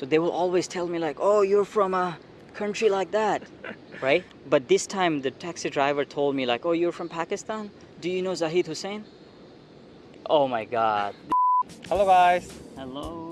So they will always tell me like, "Oh, you're from a country like that." right? But this time the taxi driver told me like, "Oh, you're from Pakistan? Do you know Zahid Hussain? Oh my god. Hello guys. Hello.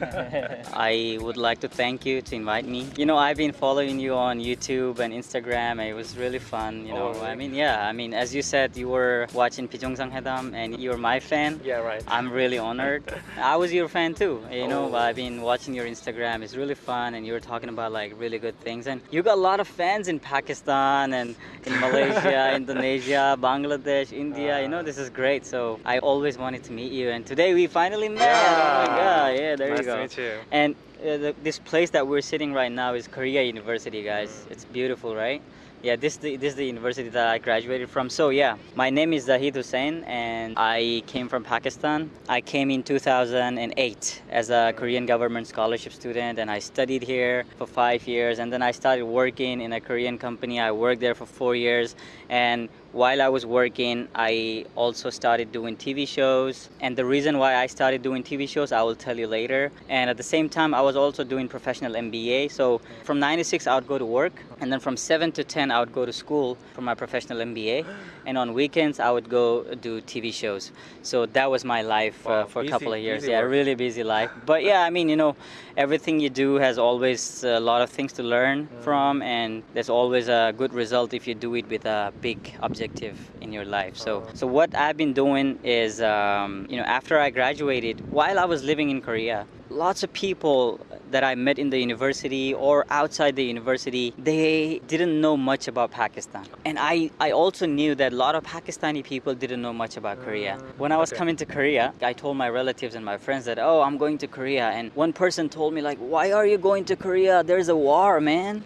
I would like to thank you to invite me. You know, I've been following you on YouTube and Instagram. And it was really fun. You know, Oh? I mean, yeah. I mean, as you said, you were watching Bijeongsang Hoedam and you're my fan. Yeah, right. I'm really honored. I was your fan too. You know, Oh. I've been watching your Instagram. It's really fun, and you were talking about like really good things. And you got a lot of fans in Pakistan and in Malaysia, Indonesia, Bangladesh, India. You know, uh. this is great. So I always wanted to meet you, and today we finally met. Oh my God! Yeah, there nice you go. To meet you. And uh, the, this place that we're sitting right now is Korea University, guys. Mm. It's beautiful, right? Yeah, this the, this is the university that I graduated from. So yeah, my name is Zahid Hussain, and I came from Pakistan. I came in 2008 as a Korean government scholarship student, and I studied here for five years. And then I started working in a Korean company. I worked there for four years, and while I was working, I also started doing TV shows. And the reason why I started doing TV shows, I will tell you later. And at the same time, I was also doing professional MBA. So from 9 to 6, I would go to work. And then from 7 to 10, I would go to school for my professional MBA. And on weekends, I would go do TV shows. So that was my life uh, Wow, for a couple of years. busy Yeah, work. really busy life. But yeah, I mean, you know, everything you do has always a lot of things to learn Mm. from. And there's always a good result if you do it with a big objective in your life. So, so what I've been doing is, um, you know, after I graduated, while I was living in Korea, lots of people that I met in the university or outside the university, they didn't know much about Pakistan. And I, I also knew that a lot of Pakistani people didn't know much about Korea. When I was okay. coming to Korea, I told my relatives and my friends that, oh, I'm going to Korea. And one person told me, like, why are you going to Korea? There's a war, man.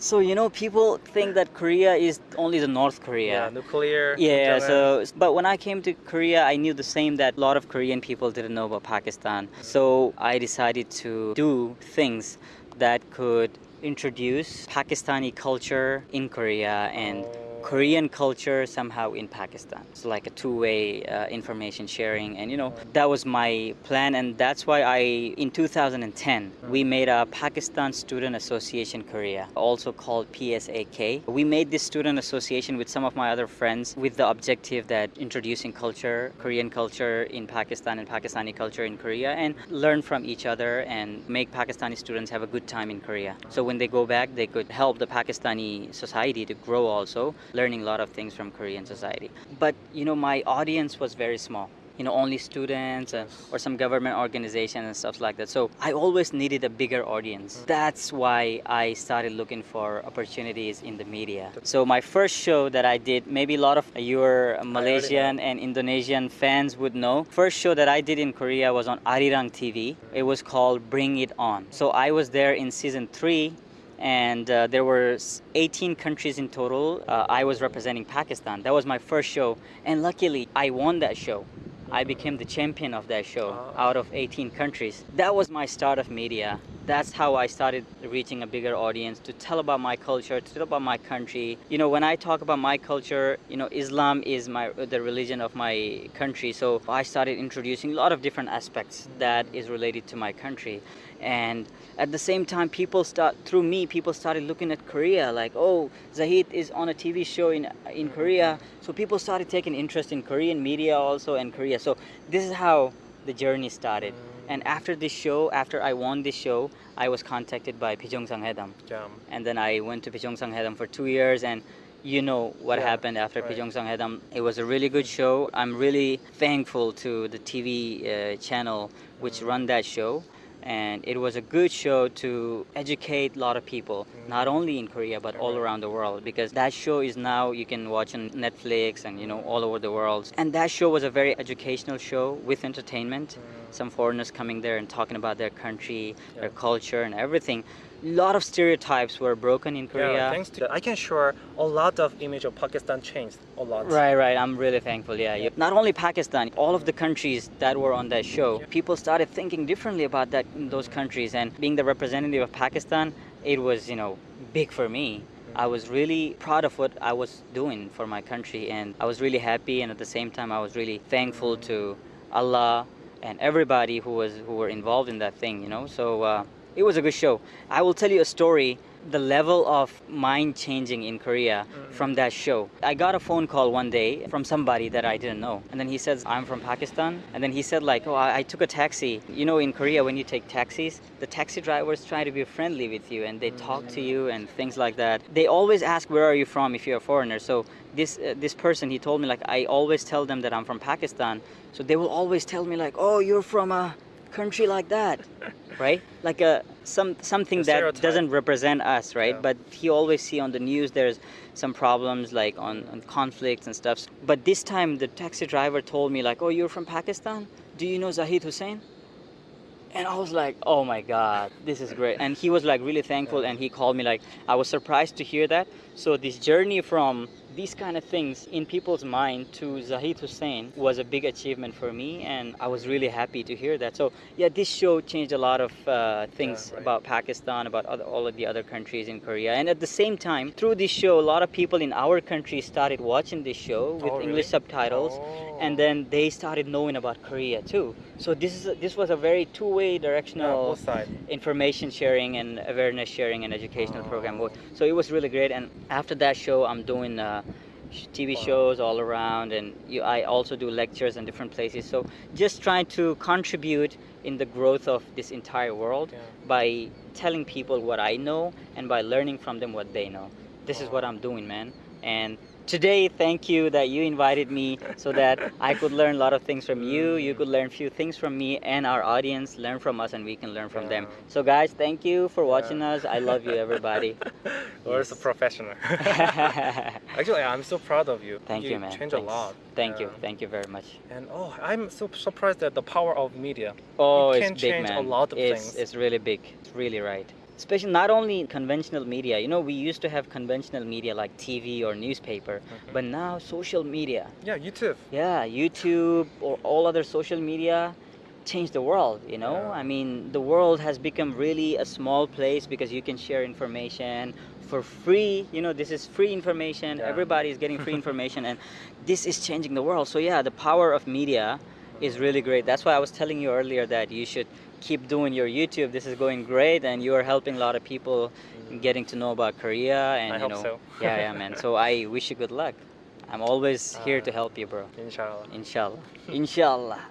So, you know, people think that Korea is only the North Korea. Yeah, nuclear. Yeah, so but when I came to Korea, I knew the same that a lot of Korean people didn't know about Pakistan. So I decided to do things that could introduce Pakistani culture in Korea and Oh. Korean culture somehow in Pakistan. It's like a two-way uh, information sharing, and you know that was my plan, and that's why I, in 2010, we made a Pakistan Student Association Korea, also called PSAK. We made this student association with some of my other friends with the objective that introducing culture, Korean culture in Pakistan and Pakistani culture in Korea, and learn from each other and make Pakistani students have a good time in Korea. So when they go back, they could help the Pakistani society to grow also, learning a lot of things from Korean society. But you know, my audience was very small. You know, only students uh, or some government organizations and stuff like that. So I always needed a bigger audience. That's why I started looking for opportunities in the media. So my first show that I did, maybe a lot of your Malaysian and Indonesian fans would know. First show that I did in Korea was on Arirang TV. It was called Bring It On. So I was there in season three and uh, there were 18 countries in total. Uh, I was representing Pakistan. That was my first show, and luckily I won that show. I became the champion of that show out of 18 countries. That was my start of media. That's how I started reaching a bigger audience to tell about my culture, to tell about my country. You know, when I talk about my culture, you know, Islam is my the religion of my country. So I started introducing a lot of different aspects that is related to my country. And at the same time, people start through me. People started looking at Korea, like, oh, Zahid is on a TV show in in Korea. So people started taking interest in Korean media also and Korea. So this is how the journey started. And after this show, after I won this show, I was contacted by Bijeongsang Hoedam, Yeah. and then I went to Bijeongsang Hoedam for two years and. You know what Yeah, happened after right. Bijeongsang Hoedam. It was a really good show. I'm really thankful to the TV uh, channel which run that show and it was a good show to educate a lot of people not only in korea but all around the world because that show is now you can watch on netflix and you know all over the world. And that show was a very educational show with entertainment. Mm. Some foreigners coming there and talking about their country their culture and everything lot of stereotypes were broken in korea Yeah, thanks to that, I can share a lot of image of Pakistan changed a lot. Right, right. I'm really thankful. Yeah, yeah. Not only Pakistan, all of the countries that were on that show, people started thinking differently about that in those countries. And being the representative of Pakistan, it was you know big for me. I was really proud of what I was doing for my country, and I was really happy. And at the same time, I was really thankful to Allah and everybody who was who were involved in that thing. You know, so uh, it was a good show. I will tell you a story. The level of mind changing in Korea from that show. I got a phone call one day from somebody that I didn't know, and then he says, "I'm from Pakistan," and then he said like, "Oh, I, I took a taxi. You know, in Korea when you take taxis, the taxi drivers try to be friendly with you and they talk to you and things like that. They always ask, "Where are you from?" If you're a foreigner. So this uh, this person he told me like I always tell them that I'm from Pakistan, so they will always tell me like, "Oh, you're from a country like that." right? Like a some something that doesn't represent us, right? Yeah. But he always see on the news there's some problems like on, on conflicts and stuff. But this time the taxi driver told me like, "Oh, you're from Pakistan? Do you know Zahid Hussain?" And I was like, "Oh my God, this is great!" And he was like really thankful, and he called me like, I was surprised to hear that. So this journey from these kind of things in people's mind to Zahid Hussain was a big achievement for me, and I was really happy to hear that. So yeah, this show changed a lot of uh, things right. about Pakistan, about other, all of the other countries in Korea, and at the same time, through this show, a lot of people in our country started watching this show with Oh, really? English subtitles Oh. and then they started knowing about Korea too. So this is a, this was a very two-way directional sides. information sharing and awareness sharing and educational program. Oh. So it was really great. And after that show, I'm doing uh, TV shows all around, and you, I also do lectures in different places. So just trying to contribute in the growth of this entire world Yeah. by telling people what I know and by learning from them what they know. This is what I'm doing, man. And today, thank you that you invited me so that I could learn a lot of things from you. You could learn a few things from me, and our audience learn from us, and we can learn from them. So, guys, thank you for Yeah. watching us. I love you, everybody. We're so Yes. professional. Actually, I'm so proud of you. thank you, man. changed a lot. Thank you. Thank you very much. And oh, I'm so surprised at the power of media. Oh, can it's big, change a lot of it's, things. It's really big. It's really right. Especially not only conventional media. You know, we used to have conventional media like TV or newspaper, but now social media. Yeah, YouTube. Yeah, YouTube or all other social media changed the world, you know? Yeah. I mean, the world has become really a small place because you can share information for free. You know, this is free information. Yeah. Everybody is getting free information and this is changing the world. So yeah, the power of media is really great. That's why I was telling you earlier that you should keep doing your YouTube. This is going great and you are helping a lot of people getting to know about Korea and I you know so. yeah, yeah, man. So I wish you good luck. I'm always here to Uh, help you, bro. Inshallah. Inshallah. Inshallah.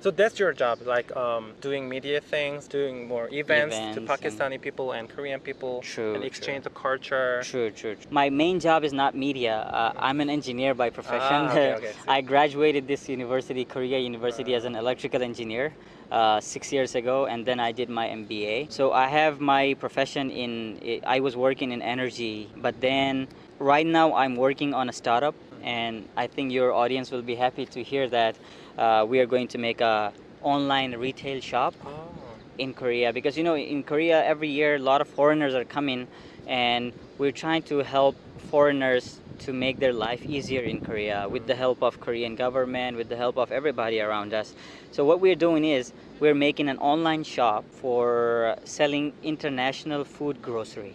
So that's your job, like um, doing media things, doing more events, Events to Pakistani people and Korean people, True, and true. exchange the culture. True, true. true. My main job is not media. Uh, I'm an engineer by profession. Ah, okay, okay. I graduated this university, Korea University, as an electrical engineer uh, six years ago, and then I did my MBA. So I have my profession in. I was working in energy, but then right now I'm working on a startup, and I think your audience will be happy to hear that uh, we are going to make a online retail shop Oh. in Korea because you know in Korea every year a lot of foreigners are coming and we're trying to help foreigners to make their life easier in Korea with the help of Korean government with the help of everybody around us so what we're doing is we're making an online shop for selling international food grocery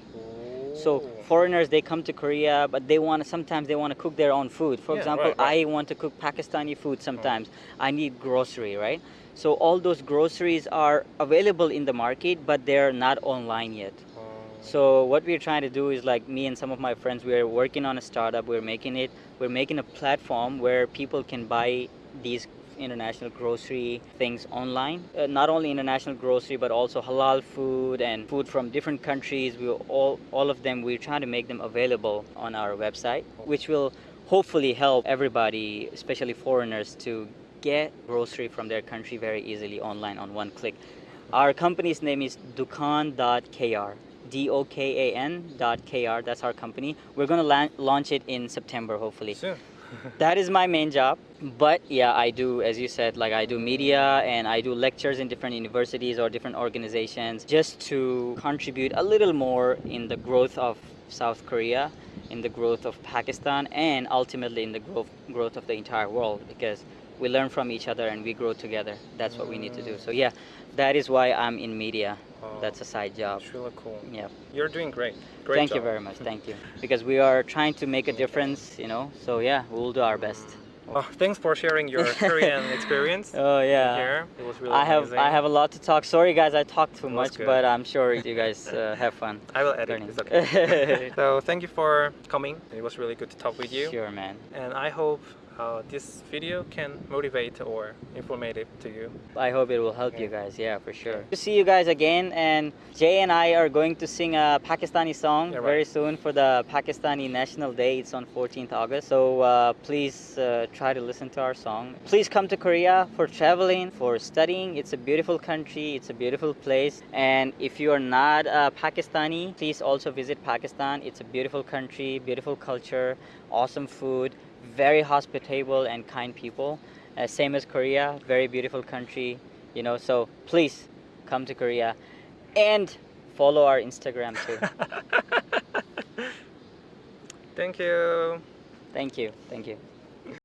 so foreigners they come to Korea, but they want to sometimes they want to cook their own food. For Yeah, example, right, right. I want to cook Pakistani food sometimes. Mm. I need grocery, right? So all those groceries are available in the market, but they're not online yet. So what we're trying to do is like me and some of my friends, we're working on a startup. We're making it. We're making a platform where people can buy these international grocery things online. Uh, not only international grocery, but also halal food and food from different countries. We all all of them. We're trying to make them available on our website, which will hopefully help everybody, especially foreigners, to get grocery from their country very easily online on one click. Our company's name is Dokan.kr. D-O-K-A-N dot K-R. That's our company. We're gonna lan- launch it in September, hopefully. Soon. That is my main job. But yeah, I do, as you said, like I do media and I do lectures in different universities or different organizations just to contribute a little more in the growth of South Korea, in the growth of Pakistan, and ultimately in the growth growth of the entire world because we learn from each other and we grow together. That's what we need to do. So yeah, that is why I'm in media. Oh, That's a side job. It's really cool. Yeah. You're doing great. Great Thank you very much. Thank you. Because we are trying to make a difference, you know. So yeah, we'll do our best. Oh, thanks for sharing your Korean experience. Oh yeah. Here, it was really I have amazing. I have a lot to talk. Sorry guys, I talked too much, good. but I'm sure you guys uh, have fun. I will edit. learning. It's okay. so thank you for coming. It was really good to talk with you. Sure, man. And I hope uh, this video can motivate or informative to you. I hope it will help you guys. Yeah, for sure. To see you guys again, and Jay and I are going to sing a Pakistani song Yeah, right. very soon for the Pakistani National Day. It's on 14th August. So uh, please uh, try to listen to our song. Please come to Korea for traveling, for studying. It's a beautiful country. It's a beautiful place. And if you are not uh, Pakistani, please also visit Pakistan. It's a beautiful country, beautiful culture, awesome food, very hospitable and kind people. Uh, same as Korea, very beautiful country, you know. So please come to Korea and follow our Instagram too. Thank you. thank you, thank you.